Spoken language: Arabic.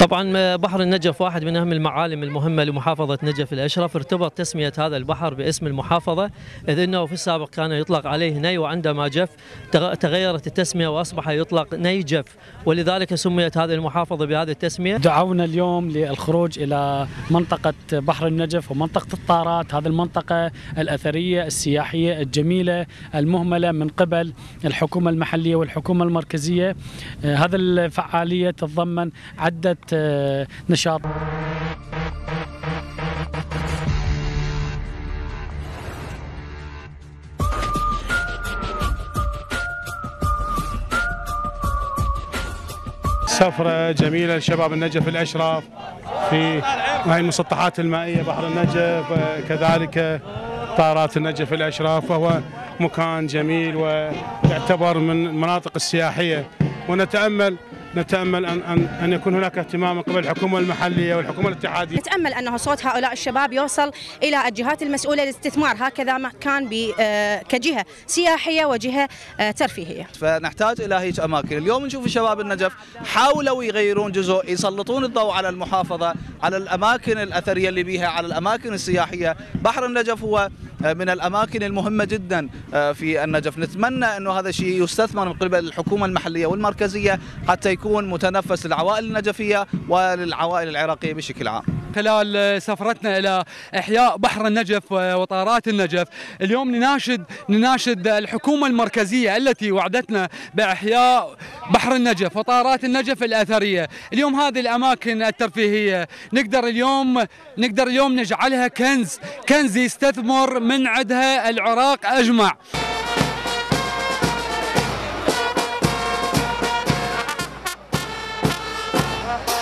طبعا. بحر النجف واحد من أهم المعالم المهمة لمحافظة نجف الأشرف. ارتبط تسمية هذا البحر باسم المحافظة إذ إنه في السابق كان يطلق عليه ني وعندما جف تغيرت التسمية وأصبح يطلق نيجف ولذلك سميت هذه المحافظة بهذه التسمية. دعونا اليوم للخروج إلى منطقة بحر النجف ومنطقة الطارات هذه المنطقة الأثرية السياحية الجميلة المهملة من قبل الحكومة المحلية والحكومة المركزية. هذا الفعالية تتضمن عدة نشاط. سفرة جميلة لشباب النجف الأشراف في هاي المسطحات المائية بحر النجف كذلك طارات النجف الأشراف وهو مكان جميل ويعتبر من المناطق السياحية. ونتأمل نتأمل ان ان أن يكون هناك اهتمام من قبل الحكومة المحلية والحكومة الاتحادية. نتأمل أنه صوت هؤلاء الشباب يوصل إلى الجهات المسؤولة للاستثمار هكذا ما كان كجهة سياحية وجهة ترفيهية. فنحتاج إلى هيك أماكن، اليوم نشوف شباب النجف حاولوا يغيرون جزء يسلطون الضوء على المحافظة، على الأماكن الأثرية اللي بيها، على الأماكن السياحية، بحر النجف هو من الأماكن المهمة جدا في النجف، نتمنى أنه هذا الشيء يستثمر من قبل الحكومة المحلية والمركزية حتى يكون متنفس للعوائل النجفية وللعوائل العراقية بشكل عام. خلال سفرتنا إلى إحياء بحر النجف وطارات النجف، اليوم نناشد نناشد الحكومة المركزية التي وعدتنا بإحياء بحر النجف وطارات النجف الأثرية، اليوم هذه الأماكن الترفيهية نقدر اليوم نقدر اليوم نجعلها كنز، كنز يستثمر من عندها العراق أجمع. Bye.